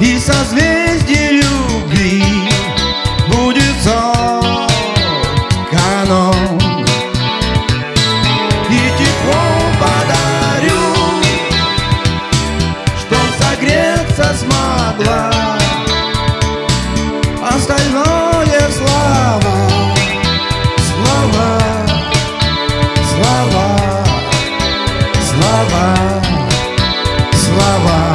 И созвездие любви будет соткано И тепло подарю, чтоб согреться смогла Остальное слава слова, слова, слова.